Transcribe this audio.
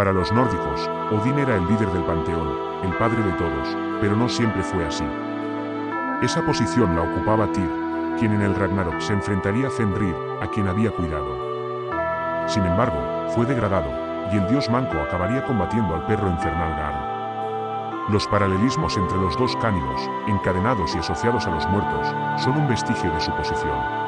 Para los nórdicos, Odín era el líder del panteón, el padre de todos, pero no siempre fue así. Esa posición la ocupaba Tyr, quien en el Ragnarok se enfrentaría a Fenrir, a quien había cuidado. Sin embargo, fue degradado, y el dios manco acabaría combatiendo al perro infernal Garm. Los paralelismos entre los dos cánidos, encadenados y asociados a los muertos, son un vestigio de su posición.